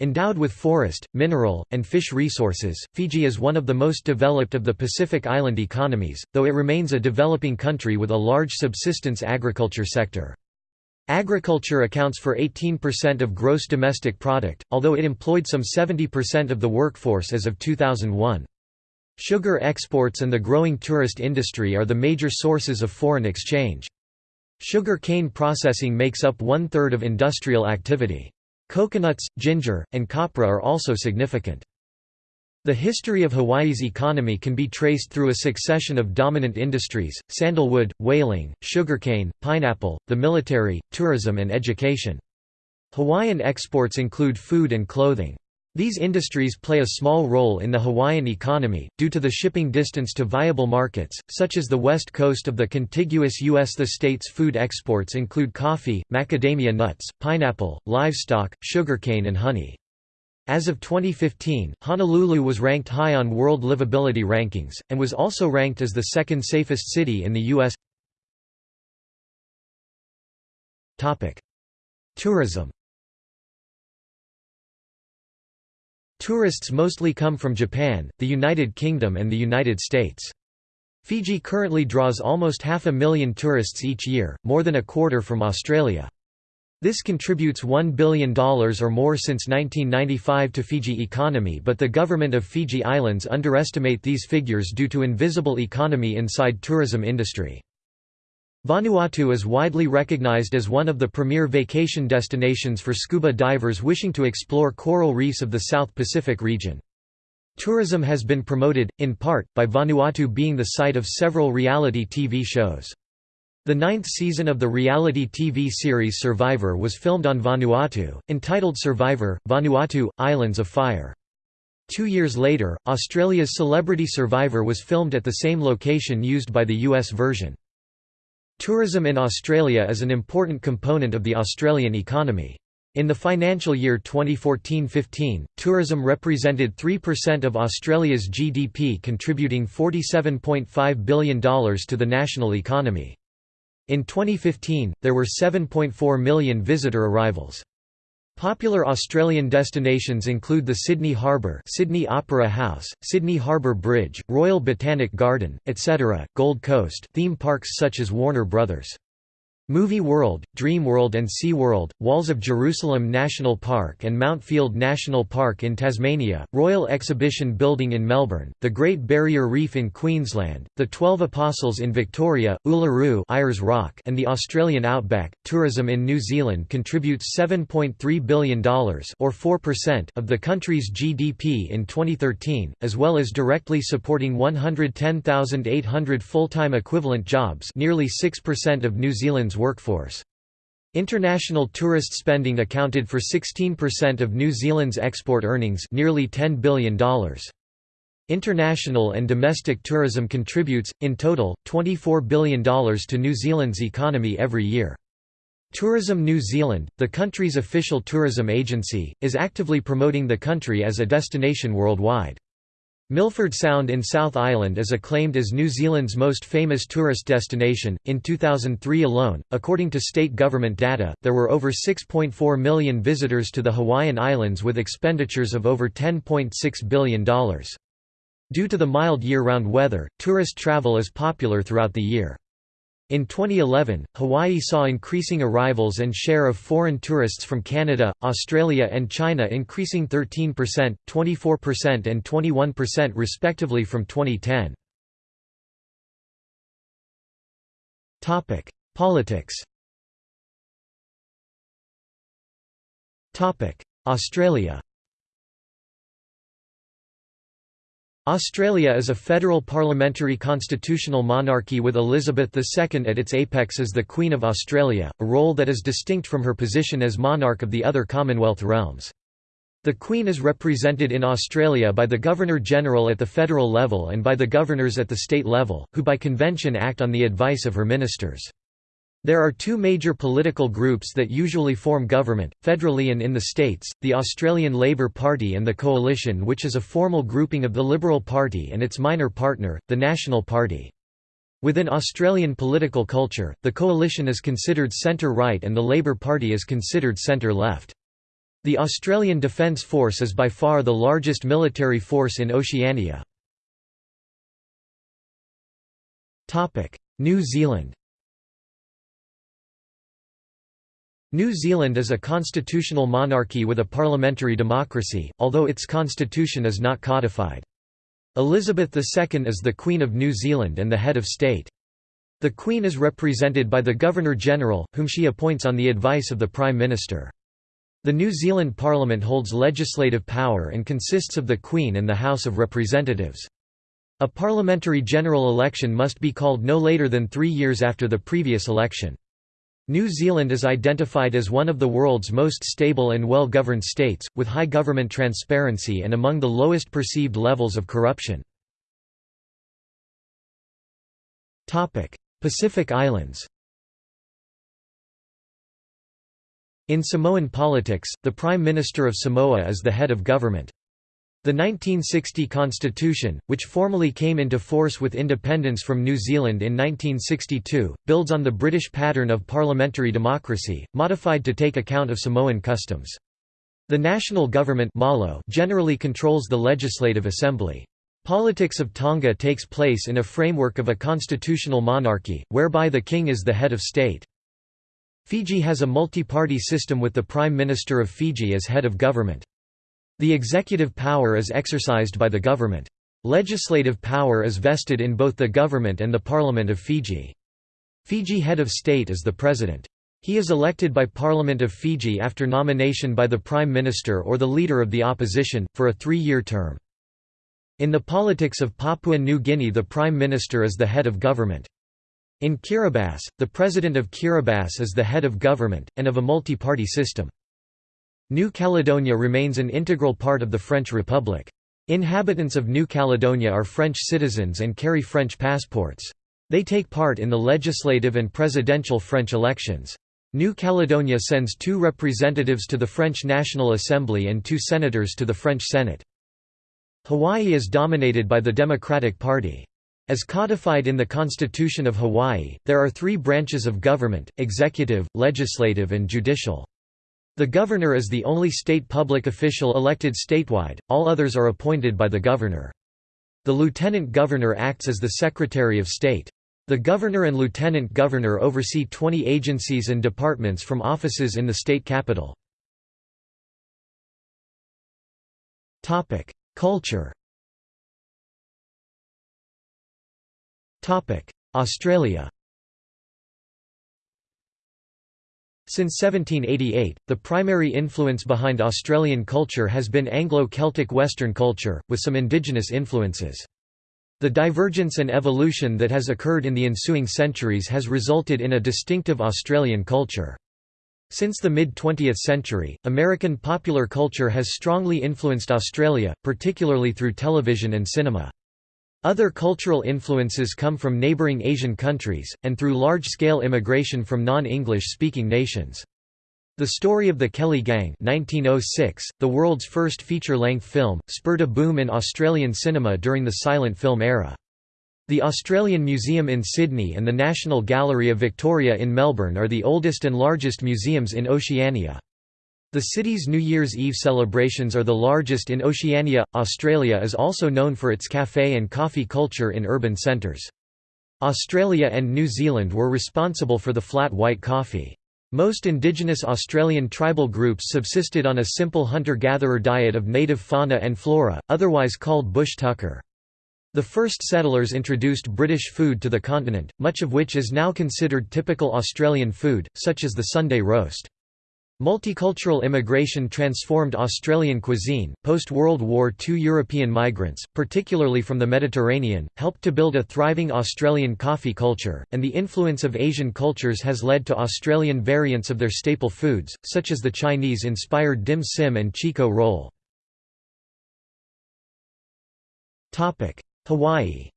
Endowed with forest, mineral, and fish resources, Fiji is one of the most developed of the Pacific Island economies, though it remains a developing country with a large subsistence agriculture sector. Agriculture accounts for 18% of gross domestic product, although it employed some 70% of the workforce as of 2001. Sugar exports and the growing tourist industry are the major sources of foreign exchange. Sugar cane processing makes up one-third of industrial activity. Coconuts, ginger, and copra are also significant. The history of Hawaii's economy can be traced through a succession of dominant industries, sandalwood, whaling, sugarcane, pineapple, the military, tourism and education. Hawaiian exports include food and clothing. These industries play a small role in the Hawaiian economy, due to the shipping distance to viable markets, such as the west coast of the contiguous U.S. The state's food exports include coffee, macadamia nuts, pineapple, livestock, sugarcane and honey. As of 2015, Honolulu was ranked high on World Livability Rankings, and was also ranked as the second safest city in the U.S. Tourism Tourists mostly come from Japan, the United Kingdom and the United States. Fiji currently draws almost half a million tourists each year, more than a quarter from Australia. This contributes $1 billion or more since 1995 to Fiji economy but the government of Fiji Islands underestimate these figures due to invisible economy inside tourism industry. Vanuatu is widely recognized as one of the premier vacation destinations for scuba divers wishing to explore coral reefs of the South Pacific region. Tourism has been promoted, in part, by Vanuatu being the site of several reality TV shows. The ninth season of the reality TV series Survivor was filmed on Vanuatu, entitled Survivor, Vanuatu, Islands of Fire. Two years later, Australia's Celebrity Survivor was filmed at the same location used by the US version. Tourism in Australia is an important component of the Australian economy. In the financial year 2014-15, tourism represented 3% of Australia's GDP contributing $47.5 billion to the national economy. In 2015, there were 7.4 million visitor arrivals. Popular Australian destinations include the Sydney Harbour Sydney Opera House, Sydney Harbour Bridge, Royal Botanic Garden, etc., Gold Coast theme parks such as Warner Brothers. Movie World, Dream World and Sea World, Walls of Jerusalem National Park and Mount Field National Park in Tasmania, Royal Exhibition Building in Melbourne, the Great Barrier Reef in Queensland, the Twelve Apostles in Victoria, Uluru Ayers Rock and the Australian outback. Tourism in New Zealand contributes $7.3 billion or 4% of the country's GDP in 2013, as well as directly supporting 110,800 full-time equivalent jobs nearly 6% of New Zealand's workforce. International tourist spending accounted for 16% of New Zealand's export earnings nearly $10 billion. International and domestic tourism contributes, in total, $24 billion to New Zealand's economy every year. Tourism New Zealand, the country's official tourism agency, is actively promoting the country as a destination worldwide. Milford Sound in South Island is acclaimed as New Zealand's most famous tourist destination. In 2003 alone, according to state government data, there were over 6.4 million visitors to the Hawaiian Islands with expenditures of over $10.6 billion. Due to the mild year-round weather, tourist travel is popular throughout the year. In 2011, Hawaii saw increasing arrivals and share of foreign tourists from Canada, Australia and China increasing 13%, 24% and 21% respectively from 2010. Politics Australia Australia is a federal parliamentary constitutional monarchy with Elizabeth II at its apex as the Queen of Australia, a role that is distinct from her position as monarch of the other Commonwealth realms. The Queen is represented in Australia by the Governor-General at the federal level and by the governors at the state level, who by convention act on the advice of her ministers. There are two major political groups that usually form government, federally and in the states, the Australian Labor Party and the Coalition which is a formal grouping of the Liberal Party and its minor partner, the National Party. Within Australian political culture, the Coalition is considered centre-right and the Labor Party is considered centre-left. The Australian Defence Force is by far the largest military force in Oceania. New Zealand New Zealand is a constitutional monarchy with a parliamentary democracy, although its constitution is not codified. Elizabeth II is the Queen of New Zealand and the head of state. The Queen is represented by the Governor-General, whom she appoints on the advice of the Prime Minister. The New Zealand Parliament holds legislative power and consists of the Queen and the House of Representatives. A parliamentary general election must be called no later than three years after the previous election. New Zealand is identified as one of the world's most stable and well-governed states, with high government transparency and among the lowest perceived levels of corruption. Pacific Islands In Samoan politics, the Prime Minister of Samoa is the head of government. The 1960 constitution, which formally came into force with independence from New Zealand in 1962, builds on the British pattern of parliamentary democracy, modified to take account of Samoan customs. The national government generally controls the legislative assembly. Politics of Tonga takes place in a framework of a constitutional monarchy, whereby the king is the head of state. Fiji has a multi-party system with the Prime Minister of Fiji as head of government. The executive power is exercised by the government. Legislative power is vested in both the government and the Parliament of Fiji. Fiji head of state is the president. He is elected by Parliament of Fiji after nomination by the Prime Minister or the Leader of the Opposition, for a three-year term. In the politics of Papua New Guinea the Prime Minister is the head of government. In Kiribati, the President of Kiribati is the head of government, and of a multi-party system. New Caledonia remains an integral part of the French Republic. Inhabitants of New Caledonia are French citizens and carry French passports. They take part in the legislative and presidential French elections. New Caledonia sends two representatives to the French National Assembly and two senators to the French Senate. Hawaii is dominated by the Democratic Party. As codified in the Constitution of Hawaii, there are three branches of government, executive, legislative and judicial. The governor is the only state public official elected statewide, all others are appointed by the governor. The lieutenant governor acts as the Secretary of State. The governor and lieutenant governor oversee 20 agencies and departments from offices in the state capital. Culture Australia Since 1788, the primary influence behind Australian culture has been Anglo-Celtic Western culture, with some indigenous influences. The divergence and evolution that has occurred in the ensuing centuries has resulted in a distinctive Australian culture. Since the mid-20th century, American popular culture has strongly influenced Australia, particularly through television and cinema. Other cultural influences come from neighboring Asian countries, and through large-scale immigration from non-English speaking nations. The Story of the Kelly Gang 1906, the world's first feature-length film, spurred a boom in Australian cinema during the silent film era. The Australian Museum in Sydney and the National Gallery of Victoria in Melbourne are the oldest and largest museums in Oceania. The city's New Year's Eve celebrations are the largest in Oceania. Australia is also known for its cafe and coffee culture in urban centres. Australia and New Zealand were responsible for the flat white coffee. Most indigenous Australian tribal groups subsisted on a simple hunter-gatherer diet of native fauna and flora, otherwise called bush tucker. The first settlers introduced British food to the continent, much of which is now considered typical Australian food, such as the Sunday roast. Multicultural immigration transformed Australian cuisine. Post World War II European migrants, particularly from the Mediterranean, helped to build a thriving Australian coffee culture, and the influence of Asian cultures has led to Australian variants of their staple foods, such as the Chinese inspired dim sum and Chiko Roll. Hawaii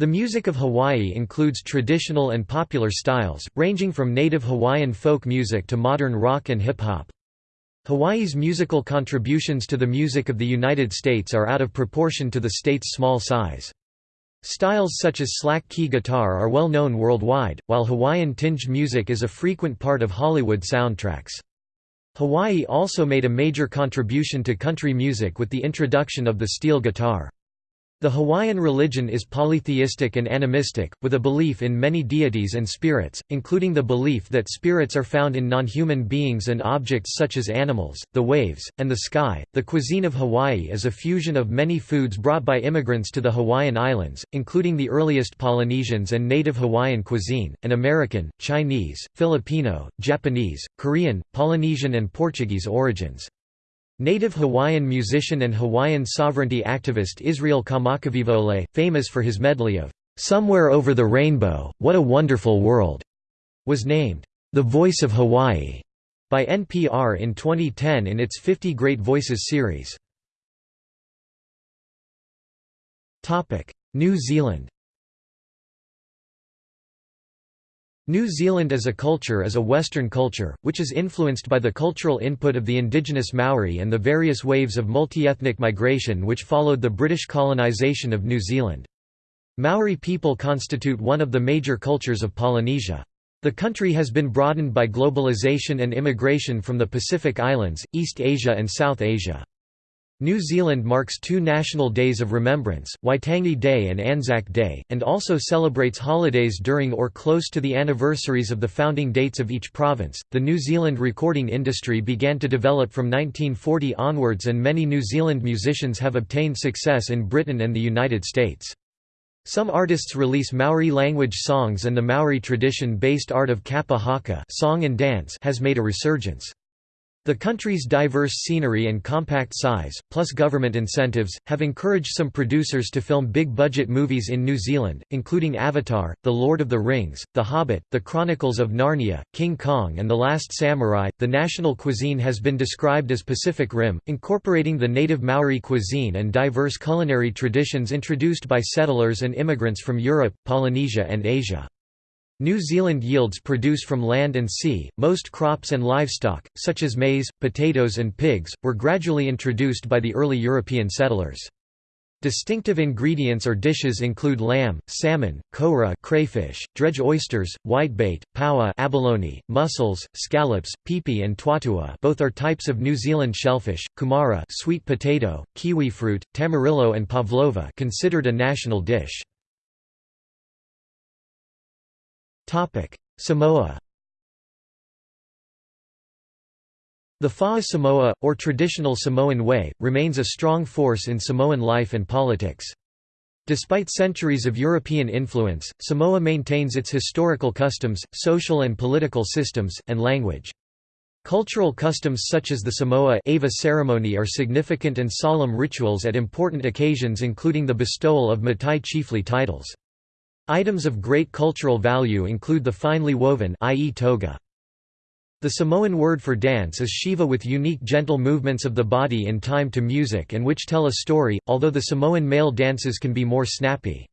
The music of Hawaii includes traditional and popular styles, ranging from native Hawaiian folk music to modern rock and hip-hop. Hawaii's musical contributions to the music of the United States are out of proportion to the state's small size. Styles such as slack key guitar are well known worldwide, while Hawaiian-tinged music is a frequent part of Hollywood soundtracks. Hawaii also made a major contribution to country music with the introduction of the steel guitar. The Hawaiian religion is polytheistic and animistic, with a belief in many deities and spirits, including the belief that spirits are found in non-human beings and objects such as animals, the waves, and the sky. The cuisine of Hawaii is a fusion of many foods brought by immigrants to the Hawaiian Islands, including the earliest Polynesians and native Hawaiian cuisine, and American, Chinese, Filipino, Japanese, Korean, Polynesian and Portuguese origins. Native Hawaiian musician and Hawaiian sovereignty activist Israel Kamakawiwo'ole, famous for his medley of "'Somewhere Over the Rainbow, What a Wonderful World' was named, "'The Voice of Hawaii' by NPR in 2010 in its 50 Great Voices series. New Zealand New Zealand as a culture is a Western culture, which is influenced by the cultural input of the indigenous Maori and the various waves of multi-ethnic migration which followed the British colonisation of New Zealand. Maori people constitute one of the major cultures of Polynesia. The country has been broadened by globalization and immigration from the Pacific Islands, East Asia and South Asia. New Zealand marks two national days of remembrance, Waitangi Day and Anzac Day, and also celebrates holidays during or close to the anniversaries of the founding dates of each province. The New Zealand recording industry began to develop from 1940 onwards, and many New Zealand musicians have obtained success in Britain and the United States. Some artists release Maori language songs, and the Maori tradition based art of kapa haka song and dance has made a resurgence. The country's diverse scenery and compact size, plus government incentives, have encouraged some producers to film big-budget movies in New Zealand, including Avatar, The Lord of the Rings, The Hobbit, The Chronicles of Narnia, King Kong and The Last Samurai. The national cuisine has been described as Pacific Rim, incorporating the native Maori cuisine and diverse culinary traditions introduced by settlers and immigrants from Europe, Polynesia and Asia. New Zealand yields produce from land and sea. Most crops and livestock, such as maize, potatoes, and pigs, were gradually introduced by the early European settlers. Distinctive ingredients or dishes include lamb, salmon, koura crayfish, dredge oysters, whitebait, paua abalone, mussels, scallops, pipi and tuatua both are types of New Zealand shellfish, kumara sweet potato, kiwi fruit, tamarillo and pavlova considered a national dish. Samoa The Fa'a Samoa, or traditional Samoan way, remains a strong force in Samoan life and politics. Despite centuries of European influence, Samoa maintains its historical customs, social and political systems, and language. Cultural customs such as the Samoa Ava ceremony are significant and solemn rituals at important occasions including the bestowal of Matai chiefly titles. Items of great cultural value include the finely woven ie toga. The Samoan word for dance is siva with unique gentle movements of the body in time to music and which tell a story, although the Samoan male dances can be more snappy.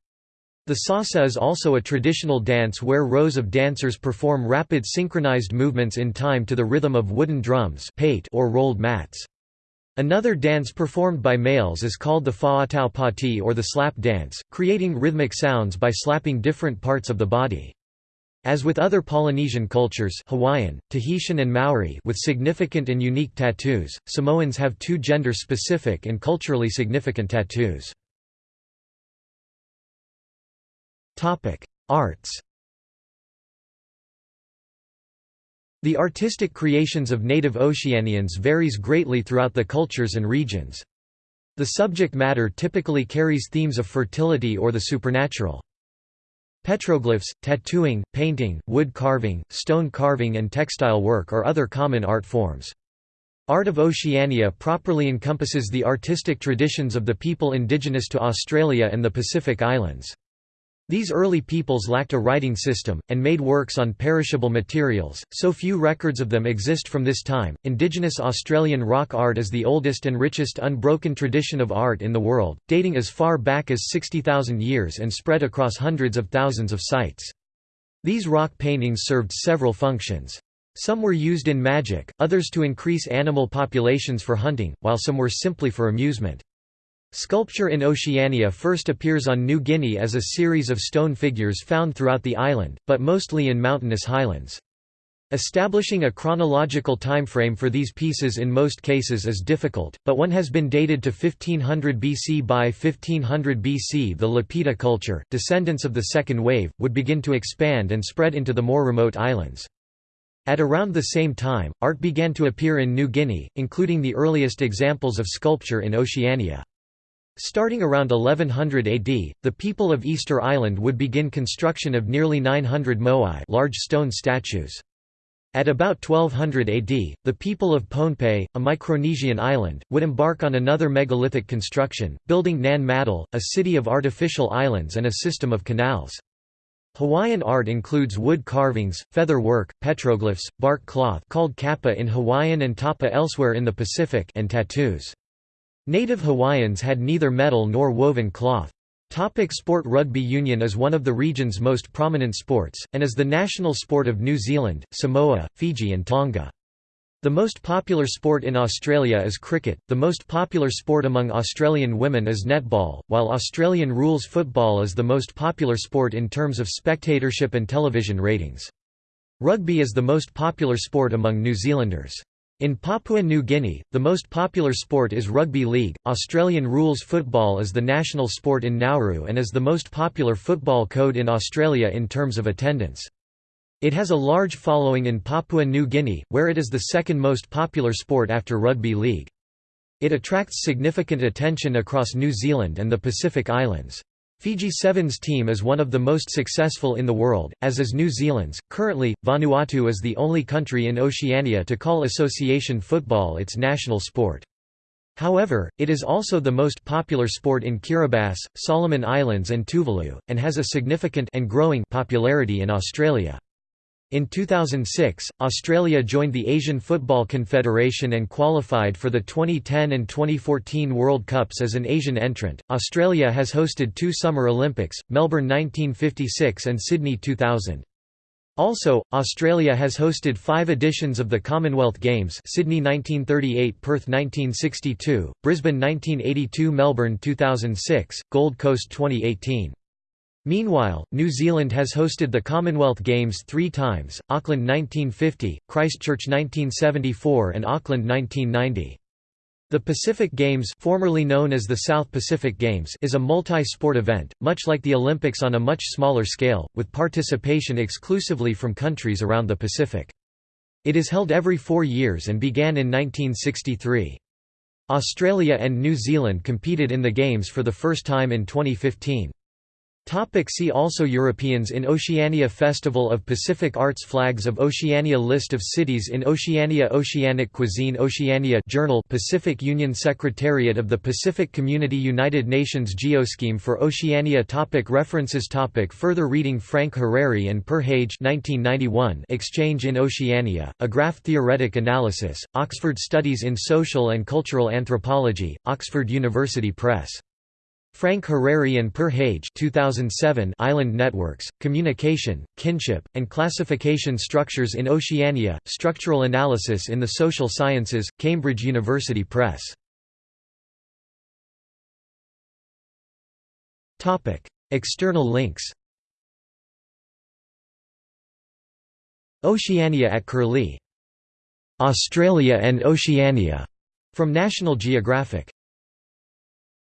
The sasa is also a traditional dance where rows of dancers perform rapid synchronized movements in time to the rhythm of wooden drums or rolled mats. Another dance performed by males is called the fa'atau pati or the slap dance, creating rhythmic sounds by slapping different parts of the body. As with other Polynesian cultures Hawaiian, Tahitian and Maori with significant and unique tattoos, Samoans have two gender-specific and culturally significant tattoos. Arts The artistic creations of native Oceanians varies greatly throughout the cultures and regions. The subject matter typically carries themes of fertility or the supernatural. Petroglyphs, tattooing, painting, wood carving, stone carving and textile work are other common art forms. Art of Oceania properly encompasses the artistic traditions of the people indigenous to Australia and the Pacific Islands. These early peoples lacked a writing system, and made works on perishable materials, so few records of them exist from this time. Indigenous Australian rock art is the oldest and richest unbroken tradition of art in the world, dating as far back as 60,000 years and spread across hundreds of thousands of sites. These rock paintings served several functions. Some were used in magic, others to increase animal populations for hunting, while some were simply for amusement. Sculpture in Oceania first appears on New Guinea as a series of stone figures found throughout the island, but mostly in mountainous highlands. Establishing a chronological time frame for these pieces in most cases is difficult, but one has been dated to 1500 BC. By 1500 BC the Lapita culture, descendants of the second wave, would begin to expand and spread into the more remote islands. At around the same time, art began to appear in New Guinea, including the earliest examples of sculpture in Oceania. Starting around 1100 AD, the people of Easter Island would begin construction of nearly 900 moai large stone statues. At about 1200 AD, the people of Pohnpei, a Micronesian island, would embark on another megalithic construction, building Nan Madol, a city of artificial islands and a system of canals. Hawaiian art includes wood carvings, feather work, petroglyphs, bark cloth called kapa in Hawaiian and tapa elsewhere in the Pacific and tattoos. Native Hawaiians had neither metal nor woven cloth. Topic sport Rugby union is one of the region's most prominent sports, and is the national sport of New Zealand, Samoa, Fiji and Tonga. The most popular sport in Australia is cricket, the most popular sport among Australian women is netball, while Australian rules football is the most popular sport in terms of spectatorship and television ratings. Rugby is the most popular sport among New Zealanders. In Papua New Guinea, the most popular sport is rugby league. Australian rules football is the national sport in Nauru and is the most popular football code in Australia in terms of attendance. It has a large following in Papua New Guinea, where it is the second most popular sport after rugby league. It attracts significant attention across New Zealand and the Pacific Islands. Fiji Sevens team is one of the most successful in the world, as is New Zealand's. Currently, Vanuatu is the only country in Oceania to call association football its national sport. However, it is also the most popular sport in Kiribati, Solomon Islands and Tuvalu, and has a significant and growing popularity in Australia. In 2006, Australia joined the Asian Football Confederation and qualified for the 2010 and 2014 World Cups as an Asian entrant. Australia has hosted two Summer Olympics, Melbourne 1956 and Sydney 2000. Also, Australia has hosted five editions of the Commonwealth Games Sydney 1938 Perth 1962, Brisbane 1982 Melbourne 2006, Gold Coast 2018. Meanwhile, New Zealand has hosted the Commonwealth Games three times, Auckland 1950, Christchurch 1974 and Auckland 1990. The Pacific Games formerly known as the South Pacific Games is a multi-sport event, much like the Olympics on a much smaller scale, with participation exclusively from countries around the Pacific. It is held every four years and began in 1963. Australia and New Zealand competed in the Games for the first time in 2015. Topic see also Europeans in Oceania Festival of Pacific Arts Flags of Oceania List of cities in Oceania Oceanic cuisine Oceania Journal Pacific Union Secretariat of the Pacific Community United Nations Geoscheme for Oceania topic References topic Further reading Frank Harary and Per Hage 1991 Exchange in Oceania, a graph-theoretic analysis, Oxford Studies in Social and Cultural Anthropology, Oxford University Press. Frank Harary and Per Hage 2007 Island Networks, Communication, Kinship, and Classification Structures in Oceania, Structural Analysis in the Social Sciences, Cambridge University Press. External links Oceania at Curlie. Australia and Oceania, from National Geographic